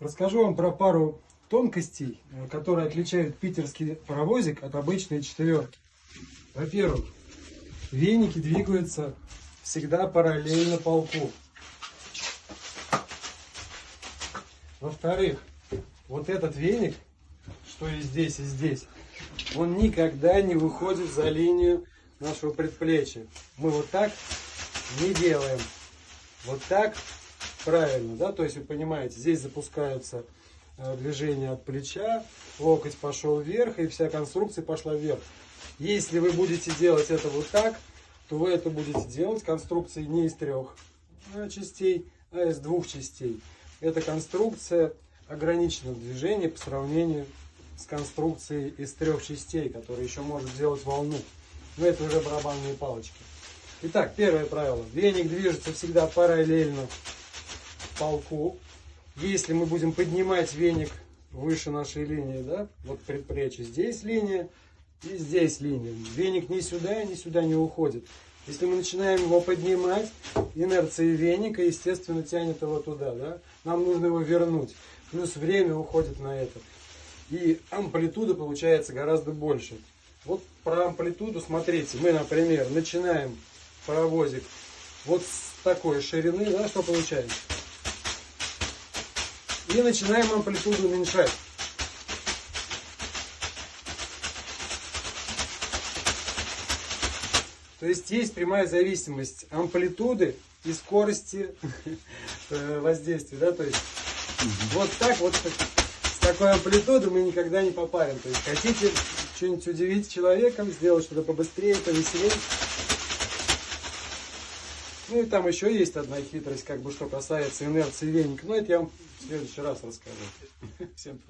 Расскажу вам про пару тонкостей, э, которые отличают питерский паровозик от обычной четверки. Во-первых, веники двигаются всегда параллельно полку. Во-вторых, вот этот веник, что и здесь, и здесь, он никогда не выходит за линию нашего предплечья. Мы вот так не делаем. Вот так правильно, да, то есть вы понимаете, здесь запускаются э, движения от плеча, локоть пошел вверх, и вся конструкция пошла вверх. Если вы будете делать это вот так, то вы это будете делать конструкцией не из трех э, частей, а из двух частей. Эта конструкция ограничена в движении по сравнению с конструкцией из трех частей, которая еще может делать волну. Но это уже барабанные палочки. Итак, первое правило. Веник движется всегда параллельно полку. Если мы будем поднимать веник выше нашей линии, да, вот предплечье, здесь линия и здесь линия. Веник ни сюда, ни сюда не уходит. Если мы начинаем его поднимать, инерция веника, естественно, тянет его туда, да. Нам нужно его вернуть. Плюс время уходит на это. И амплитуда получается гораздо больше. Вот про амплитуду смотрите. Мы, например, начинаем паровозик вот с такой ширины, да, что получается? И начинаем амплитуду уменьшать. То есть есть прямая зависимость амплитуды и скорости э, воздействия. Да? То есть вот так вот с такой амплитудой мы никогда не попарим. То есть хотите что-нибудь удивить человеком, сделать что-то побыстрее, повеселее. Ну и там еще есть одна хитрость, как бы что касается инерции веника. Но это я вам следующий раз расскажу. Всем привет.